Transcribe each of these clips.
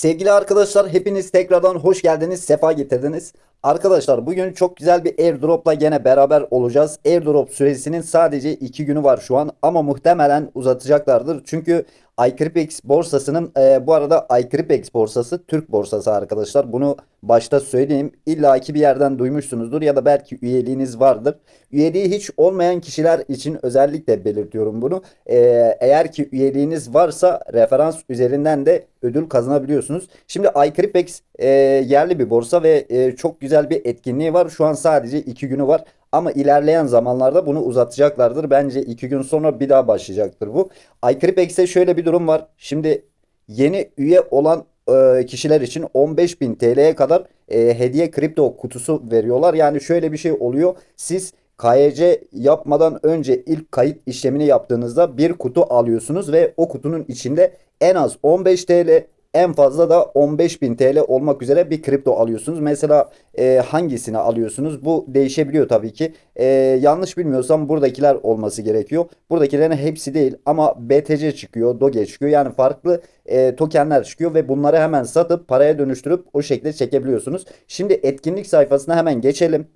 Sevgili arkadaşlar hepiniz tekrardan hoş geldiniz, sefa getirdiniz. Arkadaşlar bugün çok güzel bir airdropla gene beraber olacağız. Airdrop süresinin sadece 2 günü var şu an ama muhtemelen uzatacaklardır. Çünkü iCrypex borsasının e, bu arada iCrypex borsası Türk borsası arkadaşlar. Bunu başta söyleyeyim. İlla ki bir yerden duymuşsunuzdur ya da belki üyeliğiniz vardır. Üyeliği hiç olmayan kişiler için özellikle belirtiyorum bunu. E, eğer ki üyeliğiniz varsa referans üzerinden de ödül kazanabiliyorsunuz. Şimdi iCrypex e, yerli bir borsa ve e, çok güzel bir etkinliği var. Şu an sadece 2 günü var. Ama ilerleyen zamanlarda bunu uzatacaklardır. Bence 2 gün sonra bir daha başlayacaktır bu. iCrypex'te şöyle bir durum var. Şimdi yeni üye olan e, kişiler için 15.000 TL'ye kadar e, hediye kripto kutusu veriyorlar. Yani şöyle bir şey oluyor. Siz KYC yapmadan önce ilk kayıt işlemini yaptığınızda bir kutu alıyorsunuz ve o kutunun içinde en az 15 TL en fazla da 15.000 TL olmak üzere bir kripto alıyorsunuz. Mesela e, hangisini alıyorsunuz? Bu değişebiliyor tabii ki. E, yanlış bilmiyorsam buradakiler olması gerekiyor. Buradakilerin hepsi değil ama BTC çıkıyor, Doge çıkıyor. Yani farklı e, tokenler çıkıyor ve bunları hemen satıp paraya dönüştürüp o şekilde çekebiliyorsunuz. Şimdi etkinlik sayfasına hemen geçelim.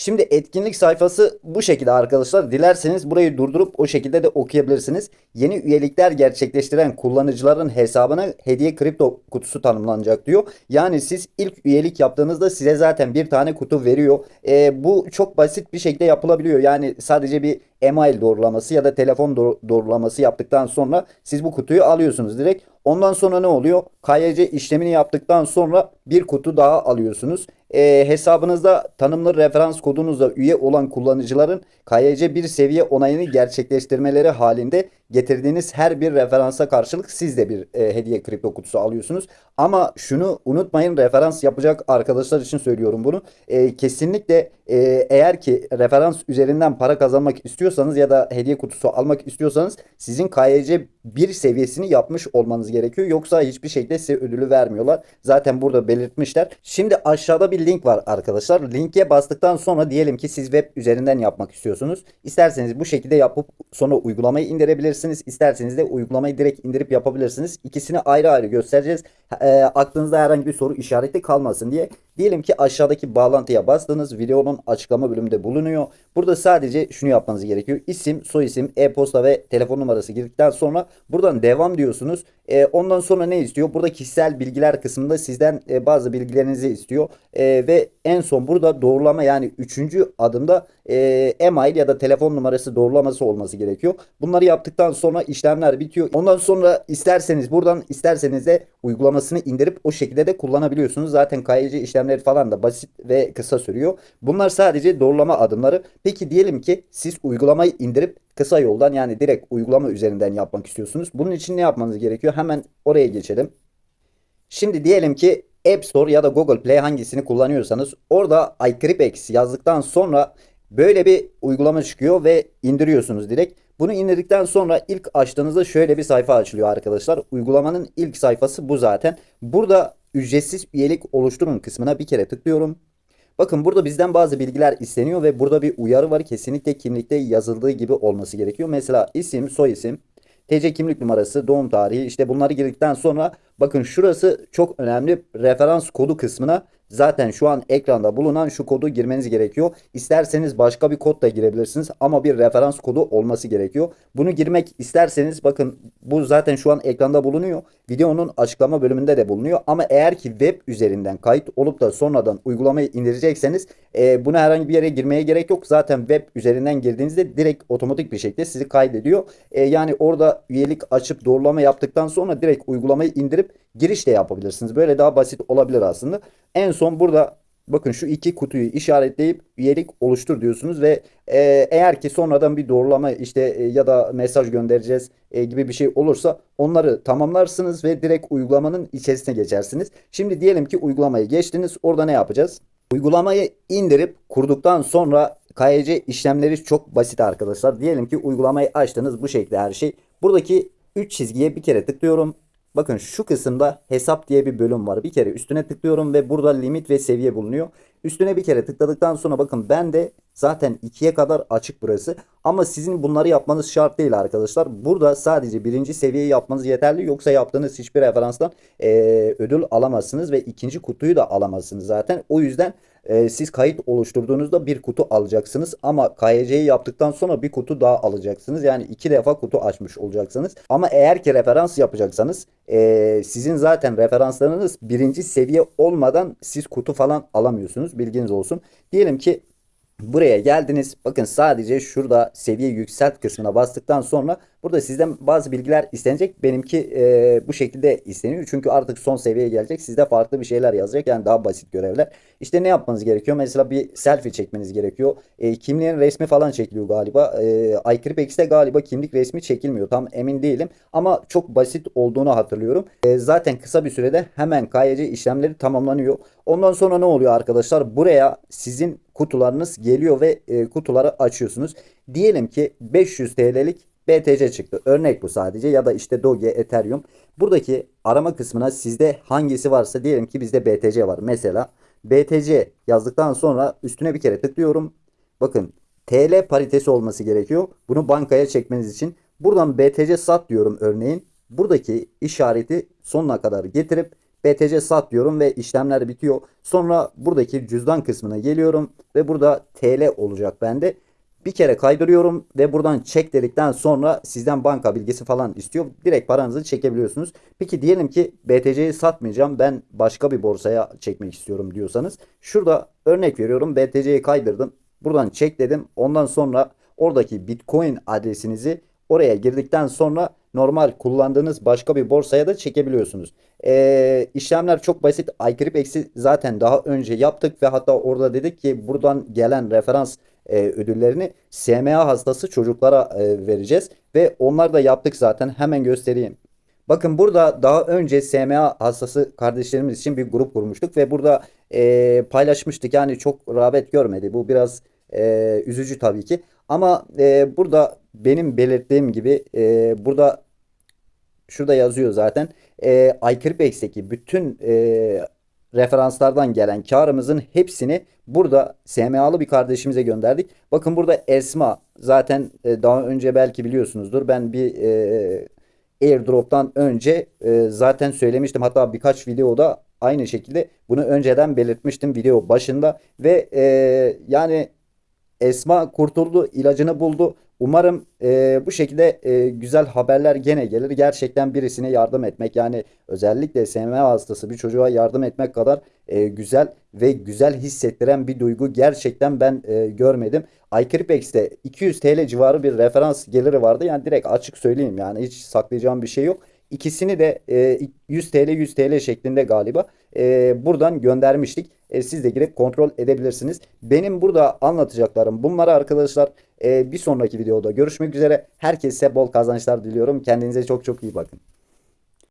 Şimdi etkinlik sayfası bu şekilde arkadaşlar. Dilerseniz burayı durdurup o şekilde de okuyabilirsiniz. Yeni üyelikler gerçekleştiren kullanıcıların hesabına hediye kripto kutusu tanımlanacak diyor. Yani siz ilk üyelik yaptığınızda size zaten bir tane kutu veriyor. E, bu çok basit bir şekilde yapılabiliyor. Yani sadece bir email doğrulaması ya da telefon doğrulaması yaptıktan sonra siz bu kutuyu alıyorsunuz direkt. Ondan sonra ne oluyor? KYC işlemini yaptıktan sonra bir kutu daha alıyorsunuz. E, hesabınızda tanımlı referans kodunuzla üye olan kullanıcıların KYC bir seviye onayını gerçekleştirmeleri halinde getirdiğiniz her bir referansa karşılık siz de bir e, hediye kripto kutusu alıyorsunuz. Ama şunu unutmayın referans yapacak arkadaşlar için söylüyorum bunu. E, kesinlikle e, eğer ki referans üzerinden para kazanmak istiyorsanız ya da hediye kutusu almak istiyorsanız sizin KYC bir seviyesini yapmış olmanız gerekiyor. Yoksa hiçbir şekilde size ödülü vermiyorlar. Zaten burada belirtmişler. Şimdi aşağıda bir link var arkadaşlar. Linke bastıktan sonra diyelim ki siz web üzerinden yapmak istiyorsunuz. İsterseniz bu şekilde yapıp sonra uygulamayı indirebilirsiniz. İsterseniz de uygulamayı direkt indirip yapabilirsiniz. İkisini ayrı ayrı göstereceğiz. E, aklınızda herhangi bir soru işareti kalmasın diye. Diyelim ki aşağıdaki bağlantıya bastınız. Videonun açıklama bölümünde bulunuyor. Burada sadece şunu yapmanız gerekiyor. İsim, soyisim, e-posta ve telefon numarası girdikten sonra buradan devam diyorsunuz. E, ondan sonra ne istiyor? Burada kişisel bilgiler kısmında sizden e, bazı bilgilerinizi istiyor. E, ve en son burada doğrulama yani üçüncü adımda e, e-mail ya da telefon numarası doğrulaması olması gerekiyor. Bunları yaptıktan sonra işlemler bitiyor. Ondan sonra isterseniz buradan isterseniz de uygulamasını indirip o şekilde de kullanabiliyorsunuz. Zaten KYC işlemleri falan da basit ve kısa sürüyor. Bunlar sadece doğrulama adımları. Peki diyelim ki siz uygulamayı indirip kısa yoldan yani direkt uygulama üzerinden yapmak istiyorsunuz. Bunun için ne yapmanız gerekiyor? Hemen oraya geçelim. Şimdi diyelim ki App Store ya da Google Play hangisini kullanıyorsanız orada iCrypex yazdıktan sonra böyle bir uygulama çıkıyor ve indiriyorsunuz direkt. Bunu indirdikten sonra ilk açtığınızda şöyle bir sayfa açılıyor arkadaşlar. Uygulamanın ilk sayfası bu zaten. Burada ücretsiz üyelik oluşturun kısmına bir kere tıklıyorum. Bakın burada bizden bazı bilgiler isteniyor ve burada bir uyarı var. Kesinlikle kimlikte yazıldığı gibi olması gerekiyor. Mesela isim, soy isim, TC kimlik numarası, doğum tarihi işte bunları girdikten sonra bakın şurası çok önemli referans kodu kısmına Zaten şu an ekranda bulunan şu kodu girmeniz gerekiyor. İsterseniz başka bir kod da girebilirsiniz ama bir referans kodu olması gerekiyor. Bunu girmek isterseniz bakın bu zaten şu an ekranda bulunuyor. Videonun açıklama bölümünde de bulunuyor. Ama eğer ki web üzerinden kayıt olup da sonradan uygulamayı indirecekseniz e, buna herhangi bir yere girmeye gerek yok. Zaten web üzerinden girdiğinizde direkt otomatik bir şekilde sizi kaydediyor. E, yani orada üyelik açıp doğrulama yaptıktan sonra direkt uygulamayı indirip giriş de yapabilirsiniz. Böyle daha basit olabilir aslında. En son burada bakın şu iki kutuyu işaretleyip üyelik oluştur diyorsunuz ve e, eğer ki sonradan bir doğrulama işte e, ya da mesaj göndereceğiz e, gibi bir şey olursa onları tamamlarsınız ve direkt uygulamanın içerisine geçersiniz. Şimdi diyelim ki uygulamayı geçtiniz. Orada ne yapacağız? Uygulamayı indirip kurduktan sonra KYC işlemleri çok basit arkadaşlar. Diyelim ki uygulamayı açtınız bu şekilde her şey. Buradaki 3 çizgiye bir kere tıklıyorum. Bakın şu kısımda hesap diye bir bölüm var. Bir kere üstüne tıklıyorum ve burada limit ve seviye bulunuyor. Üstüne bir kere tıkladıktan sonra bakın ben de zaten 2'ye kadar açık burası. Ama sizin bunları yapmanız şart değil arkadaşlar. Burada sadece birinci seviyeyi yapmanız yeterli. Yoksa yaptığınız hiçbir referanstan eee, ödül alamazsınız ve ikinci kutuyu da alamazsınız zaten. O yüzden e, siz kayıt oluşturduğunuzda bir kutu alacaksınız ama KYC'yi yaptıktan sonra bir kutu daha alacaksınız. Yani iki defa kutu açmış olacaksınız. Ama eğer ki referans yapacaksanız e, sizin zaten referanslarınız birinci seviye olmadan siz kutu falan alamıyorsunuz. Bilginiz olsun. Diyelim ki Buraya geldiniz. Bakın sadece şurada seviye yükselt kısmına bastıktan sonra burada sizden bazı bilgiler istenecek. Benimki e, bu şekilde isteniyor. Çünkü artık son seviyeye gelecek. Sizde farklı bir şeyler yazacak. Yani daha basit görevler. İşte ne yapmanız gerekiyor? Mesela bir selfie çekmeniz gerekiyor. E, kimliğin resmi falan çekiliyor galiba. E, iCrypex'te galiba kimlik resmi çekilmiyor. Tam emin değilim. Ama çok basit olduğunu hatırlıyorum. E, zaten kısa bir sürede hemen KYC işlemleri tamamlanıyor. Ondan sonra ne oluyor arkadaşlar? Buraya sizin kutularınız geliyor ve e, kutuları açıyorsunuz. Diyelim ki 500 TL'lik BTC çıktı. Örnek bu sadece ya da işte Doge, Ethereum. Buradaki arama kısmına sizde hangisi varsa diyelim ki bizde BTC var. Mesela BTC yazdıktan sonra üstüne bir kere tıklıyorum. Bakın TL paritesi olması gerekiyor. Bunu bankaya çekmeniz için. Buradan BTC sat diyorum örneğin. Buradaki işareti sonuna kadar getirip BTC sat diyorum ve işlemler bitiyor. Sonra buradaki cüzdan kısmına geliyorum ve burada TL olacak bende. Bir kere kaydırıyorum ve buradan çek dedikten sonra sizden banka bilgisi falan istiyor. Direkt paranızı çekebiliyorsunuz. Peki diyelim ki BTC'yi satmayacağım. Ben başka bir borsaya çekmek istiyorum diyorsanız. Şurada örnek veriyorum. BTC'yi kaydırdım. Buradan çek dedim. Ondan sonra oradaki Bitcoin adresinizi oraya girdikten sonra normal kullandığınız başka bir borsaya da çekebiliyorsunuz. Ee, işlemler çok basit. iCrypex'i zaten daha önce yaptık ve hatta orada dedik ki buradan gelen referans e, ödüllerini SMA hastası çocuklara e, vereceğiz. Ve onlar da yaptık zaten. Hemen göstereyim. Bakın burada daha önce SMA hastası kardeşlerimiz için bir grup kurmuştuk ve burada e, paylaşmıştık. Yani çok rağbet görmedi. Bu biraz e, üzücü tabii ki. Ama e, burada benim belirttiğim gibi e, burada şurada yazıyor zaten. E, iCrypex'teki bütün e, referanslardan gelen karımızın hepsini burada SMA'lı bir kardeşimize gönderdik. Bakın burada Esma zaten e, daha önce belki biliyorsunuzdur. Ben bir e, airdrop'tan önce e, zaten söylemiştim. Hatta birkaç videoda aynı şekilde bunu önceden belirtmiştim video başında ve e, yani Esma kurtuldu, ilacını buldu. Umarım e, bu şekilde e, güzel haberler gene gelir. Gerçekten birisine yardım etmek yani özellikle SMA hastası bir çocuğa yardım etmek kadar e, güzel ve güzel hissettiren bir duygu gerçekten ben e, görmedim. iCrypex'te 200 TL civarı bir referans geliri vardı. Yani direkt açık söyleyeyim yani hiç saklayacağım bir şey yok. İkisini de e, 100 TL 100 TL şeklinde galiba e, buradan göndermiştik. E, siz de girip kontrol edebilirsiniz. Benim burada anlatacaklarım bunları arkadaşlar. E, bir sonraki videoda görüşmek üzere. Herkese bol kazançlar diliyorum. Kendinize çok çok iyi bakın.